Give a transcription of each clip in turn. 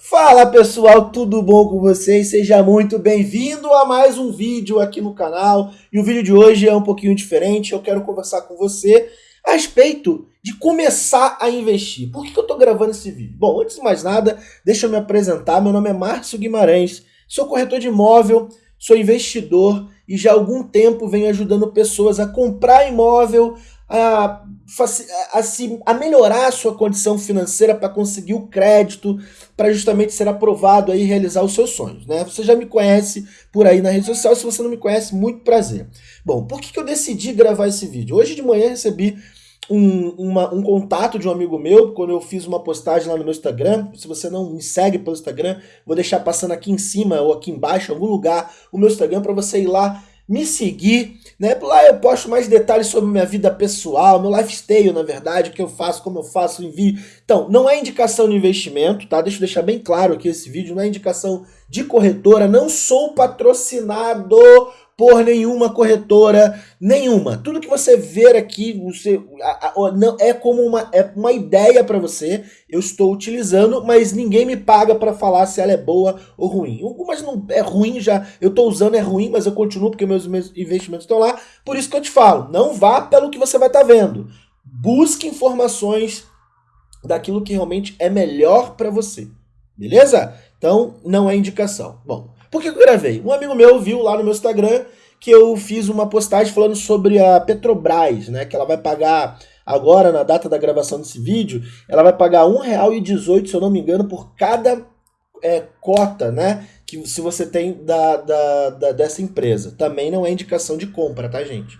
Fala pessoal, tudo bom com vocês? Seja muito bem-vindo a mais um vídeo aqui no canal. E o vídeo de hoje é um pouquinho diferente. Eu quero conversar com você a respeito de começar a investir. Por que, eu estou gravando esse vídeo? Bom, antes de mais nada, deixa eu me apresentar. Meu nome é Márcio Guimarães, sou corretor de imóvel, sou investidor e já há algum tempo venho ajudando pessoas a comprar imóvel, a, a, a, melhorar a sua condição financeira para conseguir o crédito, para justamente ser aprovado e realizar os seus sonhos. Né? Você já me conhece por aí na rede social, se você não me conhece, muito prazer. Bom, por que, que eu decidi gravar esse vídeo? Hoje de manhã recebi um, uma, um contato de um amigo meu, quando eu fiz uma postagem lá no meu Instagram, se você não me segue pelo Instagram, vou deixar passando aqui em cima ou aqui embaixo, em algum lugar, o meu Instagram para você ir lá me seguir, né? Lá eu posto mais detalhes sobre minha vida pessoal, meu lifestyle, na verdade, o que eu faço, como eu faço, envio. Então, não é indicação de investimento, tá? Deixa eu deixar bem claro aqui esse vídeo, não é indicação de corretora, não sou patrocinado por nenhuma corretora, nenhuma. Tudo que você ver aqui, você a, a, não é como uma, é uma ideia para você. Eu estou utilizando, mas ninguém me paga para falar se ela é boa ou ruim. Algumas não é ruim já, eu estou usando é ruim, mas eu continuo porque meus, meus investimentos estão lá. Por isso que eu te falo, não vá pelo que você vai estar tá vendo. Busque informações daquilo que realmente é melhor para você. Beleza? Então, não é indicação. Bom, por que eu gravei? Um amigo meu viu lá no meu Instagram que eu fiz uma postagem falando sobre a Petrobras, né? Que ela vai pagar agora, na data da gravação desse vídeo, ela vai pagar R$1,18, se eu não me engano, por cada é, cota, né? Que se você tem da, da, da, dessa empresa. Também não é indicação de compra, tá, gente?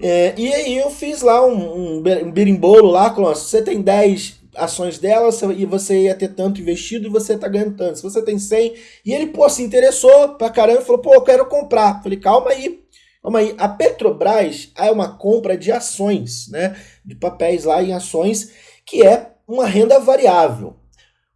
É, e aí eu fiz lá um, um, berimbolo lá, com, ó, se você tem 10 ações dela e você ia ter tanto investido e você tá ganhando tanto. Se você tem 100 e ele, pô, se interessou pra caramba e falou, pô, eu quero comprar. Falei, calma aí, calma aí. A Petrobras é uma compra de ações, né? De papéis lá em ações, que é uma renda variável.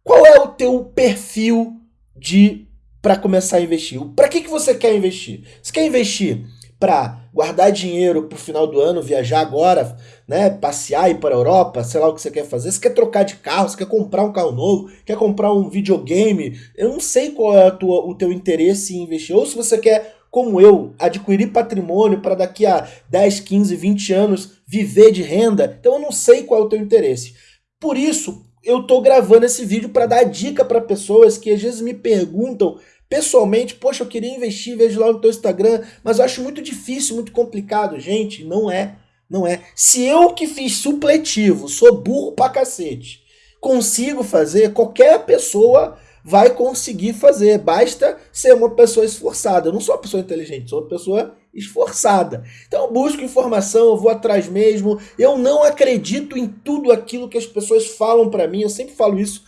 Qual é o teu perfil de para começar a investir? Para que, que você quer investir? Você quer investir para guardar dinheiro para o final do ano, viajar agora, né, passear, ir para a Europa, sei lá o que você quer fazer. Você quer trocar de carro, você quer comprar um carro novo, quer comprar um videogame. Eu não sei qual é tua, o teu interesse em investir. Ou se você quer, como eu, adquirir patrimônio para daqui a 10, 15, 20 anos viver de renda. Então eu não sei qual é o teu interesse. Por isso, eu estou gravando esse vídeo para dar dica para pessoas que às vezes me perguntam Pessoalmente, poxa, eu queria investir, vejo lá no teu Instagram, mas eu acho muito difícil, muito complicado. Gente, não é, não é. Se eu que fiz supletivo, sou burro pra cacete, consigo fazer, qualquer pessoa vai conseguir fazer. Basta ser uma pessoa esforçada. Eu não sou uma pessoa inteligente, sou uma pessoa esforçada. Então eu busco informação, eu vou atrás mesmo. Eu não acredito em tudo aquilo que as pessoas falam para mim. Eu sempre falo isso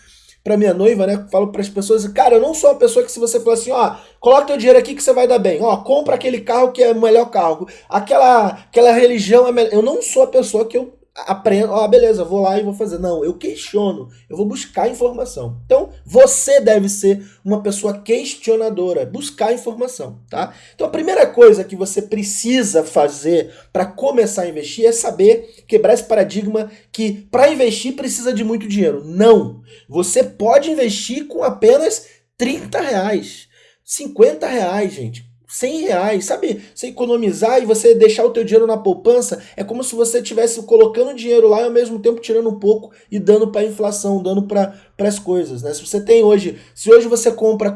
para minha noiva, né? Falo para as pessoas, cara, eu não sou uma pessoa que se você falar assim, ó, coloca teu dinheiro aqui que você vai dar bem, ó, compra aquele carro que é o melhor carro, aquela, aquela religião é melhor. Eu não sou a pessoa que eu aprendo, ó, beleza, vou lá e vou fazer. Não, eu questiono, eu vou buscar informação. Então, você deve ser uma pessoa questionadora, buscar informação, tá? Então, a primeira coisa que você precisa fazer para começar a investir é saber quebrar esse paradigma que para investir precisa de muito dinheiro. Não! Você pode investir com apenas 30 reais, 50 reais, gente. 100 reais, sabe? Você economizar e você deixar o teu dinheiro na poupança é como se você estivesse colocando dinheiro lá e ao mesmo tempo tirando um pouco e dando para a inflação, dando para as coisas, né? Se você tem hoje, se hoje você compra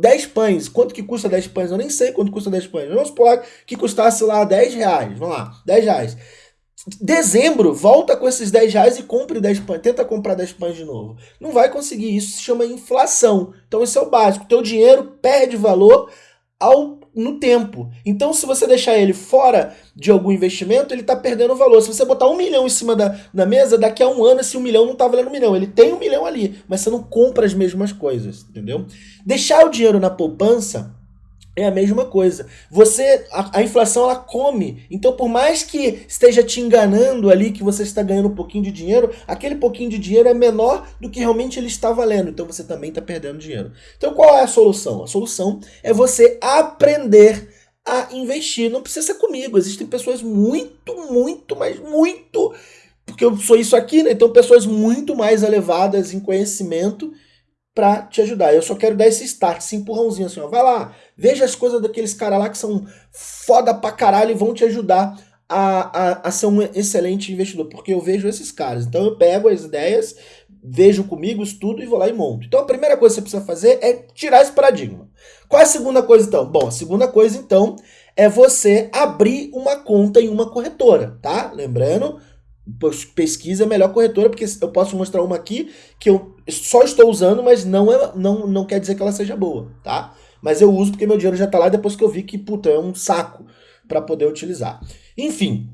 10 pães, quanto que custa 10 pães? Eu nem sei quanto custa 10 pães. Vamos supor que custasse lá 10 reais, vamos lá, 10 reais. Dezembro, volta com esses 10 reais e compre 10 pães. Tenta comprar 10 pães de novo. Não vai conseguir. Isso se chama inflação. Então, esse é o básico. Teu dinheiro perde valor ao no tempo. Então, se você deixar ele fora de algum investimento, ele está perdendo valor. Se você botar um milhão em cima da, da mesa, daqui a um ano esse um milhão não está valendo um milhão. Ele tem um milhão ali, mas você não compra as mesmas coisas, entendeu? Deixar o dinheiro na poupança é a mesma coisa. Você, a, a, inflação ela come. Então, por mais que esteja te enganando ali que você está ganhando um pouquinho de dinheiro, aquele pouquinho de dinheiro é menor do que realmente ele está valendo. Então, você também está perdendo dinheiro. Então, qual é a solução? A solução é você aprender a investir. Não precisa ser comigo. Existem pessoas muito, muito, mas muito, porque eu sou isso aqui, né? Então, pessoas muito mais elevadas em conhecimento para te ajudar. Eu só quero dar esse start, esse empurrãozinho assim, ó. Vai lá, veja as coisas daqueles caras lá que são foda pra caralho e vão te ajudar a, a, a ser um excelente investidor, porque eu vejo esses caras. Então eu pego as ideias, vejo comigo, estudo e vou lá e monto. Então a primeira coisa que você precisa fazer é tirar esse paradigma. Qual é a segunda coisa então? Bom, a segunda coisa então é você abrir uma conta em uma corretora, tá? Lembrando, pesquisa a melhor corretora, porque eu posso mostrar uma aqui que eu só estou usando, mas não, é, não, não quer dizer que ela seja boa, tá? Mas eu uso porque meu dinheiro já está lá depois que eu vi que, puta, é um saco para poder utilizar. Enfim,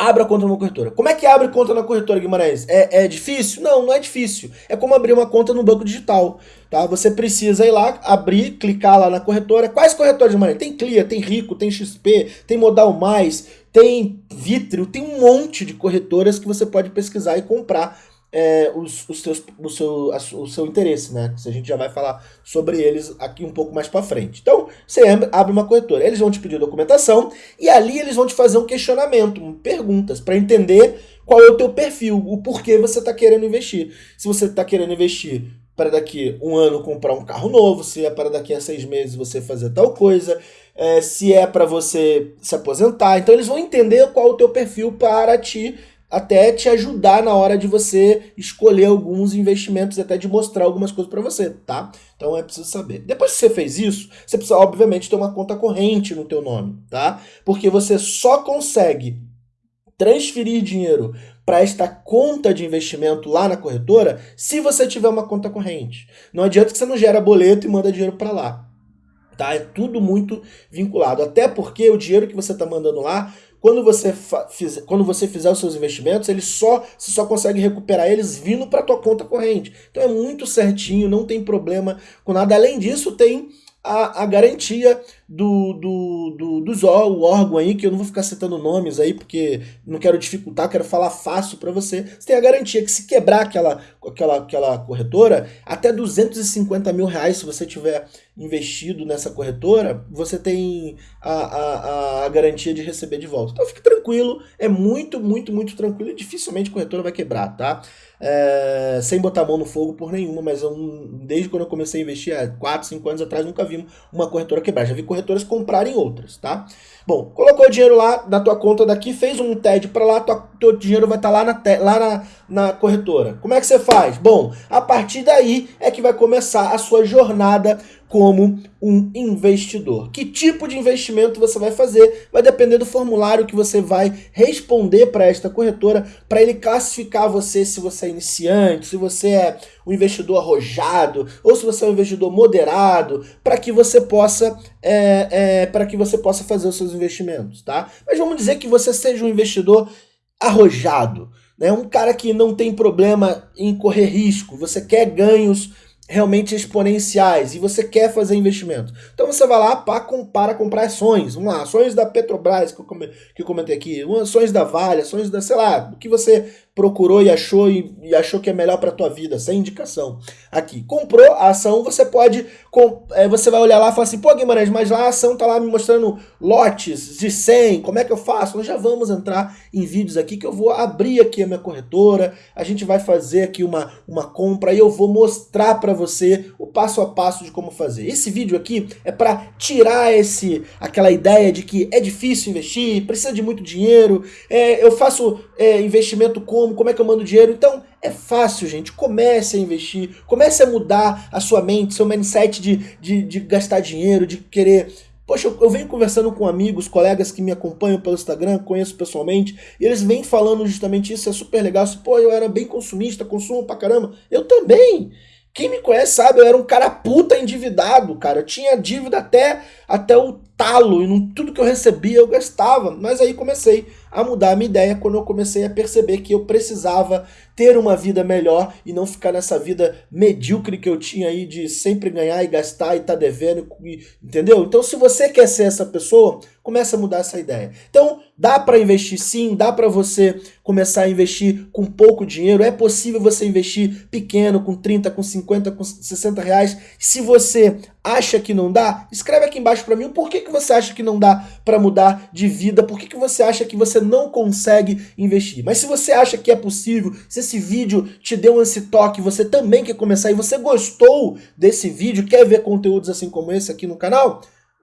abra conta numa corretora. Como é que abre conta na corretora, Guimarães? É, é difícil? Não, não é difícil. É como abrir uma conta no banco digital. Tá? Você precisa ir lá, abrir, clicar lá na corretora. Quais corretoras, Guimarães? Tem Clia, tem Rico, tem XP, tem Modal Mais, tem Vitrio, tem um monte de corretoras que você pode pesquisar e comprar é, os, os teus, o, seu, o seu interesse, né? A gente já vai falar sobre eles aqui um pouco mais para frente. Então, você abre uma corretora, eles vão te pedir documentação e ali eles vão te fazer um questionamento, perguntas, para entender qual é o teu perfil, o porquê você está querendo investir. Se você está querendo investir para daqui um ano comprar um carro novo, se é para daqui a seis meses você fazer tal coisa, é, se é para você se aposentar. Então eles vão entender qual é o teu perfil para te até te ajudar na hora de você escolher alguns investimentos, até de mostrar algumas coisas para você, tá? Então é preciso saber. Depois que você fez isso, você precisa obviamente ter uma conta corrente no teu nome, tá? Porque você só consegue transferir dinheiro para esta conta de investimento lá na corretora se você tiver uma conta corrente. Não adianta que você não gera boleto e manda dinheiro para lá. Tá? É tudo muito vinculado. Até porque o dinheiro que você está mandando lá quando você, fizer, quando você fizer os seus investimentos, ele só, você só consegue recuperar eles vindo para a tua conta corrente. Então é muito certinho, não tem problema com nada. Além disso, tem a, a garantia do, do, do, dos o órgão aí, que eu não vou ficar citando nomes aí, porque não quero dificultar, quero falar fácil para você. Você tem a garantia que se quebrar aquela, aquela, aquela corretora, até 250 mil reais, se você tiver investido nessa corretora, você tem a, a, a garantia de receber de volta. Então fique tranquilo, é muito, muito, muito tranquilo e dificilmente a corretora vai quebrar, tá? É, sem botar a mão no fogo por nenhuma, mas eu, desde quando eu comecei a investir, há 4, 5 anos atrás, nunca vi uma corretora quebrar. Já vi corretoras comprarem outras, tá? Bom, colocou o dinheiro lá na tua conta daqui, fez um TED para lá, tua, teu dinheiro vai estar tá lá, na, lá na, na corretora. Como é que você faz? Bom, a partir daí é que vai começar a sua jornada como um investidor. Que tipo de investimento você vai fazer vai depender do formulário que você vai responder para esta corretora, para ele classificar você se você é iniciante, se você é um investidor arrojado ou se você é um investidor moderado, para que você possa é, é, para que você possa fazer os seus investimentos, tá? Mas vamos dizer que você seja um investidor arrojado, né? Um cara que não tem problema em correr risco, você quer ganhos realmente exponenciais e você quer fazer investimento. Então você vai lá para, comprar ações. Vamos lá, ações da Petrobras, que eu, que eu comentei aqui, ações da Vale, ações da, sei lá, o que você procurou e achou e, e achou que é melhor para tua vida, sem indicação. Aqui, comprou a ação, você pode, com, é, você vai olhar lá e falar assim, pô Guimarães, mas lá a ação tá lá me mostrando lotes de 100, como é que eu faço? Nós já vamos entrar em vídeos aqui que eu vou abrir aqui a minha corretora, a gente vai fazer aqui uma, uma compra e eu vou mostrar para você o passo a passo de como fazer. Esse vídeo aqui é para tirar esse aquela ideia de que é difícil investir, precisa de muito dinheiro, é, eu faço é, investimento com como, como é que eu mando dinheiro. Então, é fácil, gente. Comece a investir, comece a mudar a sua mente, seu mindset de, de, de gastar dinheiro, de querer... Poxa, eu, venho conversando com amigos, colegas que me acompanham pelo Instagram, conheço pessoalmente, e eles vêm falando justamente isso, é super legal. Pô, eu era bem consumista, consumo pra caramba. Eu também! Quem me conhece sabe, eu era um cara puta endividado, cara. Eu tinha dívida até, até o talo, e não, tudo que eu recebia eu gastava. Mas aí comecei a mudar a minha ideia quando eu comecei a perceber que eu precisava ter uma vida melhor e não ficar nessa vida medíocre que eu tinha aí de sempre ganhar e gastar e tá devendo, entendeu? Então se você quer ser essa pessoa, comece a mudar essa ideia. Então dá para investir sim, dá para você começar a investir com pouco dinheiro, é possível você investir pequeno, com 30, com 50, com 60 reais. Se você acha que não dá, escreve aqui embaixo para mim o porquê que você acha que não dá para mudar de vida, por que, que você acha que você não consegue investir. Mas se você acha que é possível, você esse vídeo te deu esse toque, você também quer começar e você gostou desse vídeo, quer ver conteúdos assim como esse aqui no canal,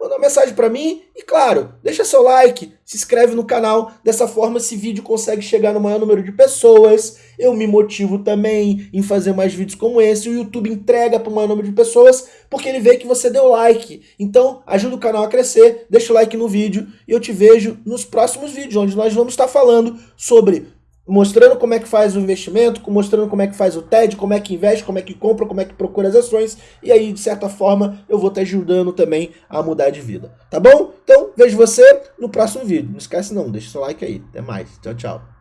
manda uma mensagem para mim e, claro, deixa seu like, se inscreve no canal. Dessa forma, esse vídeo consegue chegar no maior número de pessoas. Eu me motivo também em fazer mais vídeos como esse. O YouTube entrega para o maior número de pessoas porque ele vê que você deu like. Então, ajuda o canal a crescer, deixa o like no vídeo e eu te vejo nos próximos vídeos, onde nós vamos estar falando sobre mostrando como é que faz o investimento, mostrando como é que faz o TED, como é que investe, como é que compra, como é que procura as ações, e aí, de certa forma, eu vou te ajudando também a mudar de vida, tá bom? Então, vejo você no próximo vídeo. Não esquece não, deixa seu like aí. Até mais. Tchau, tchau.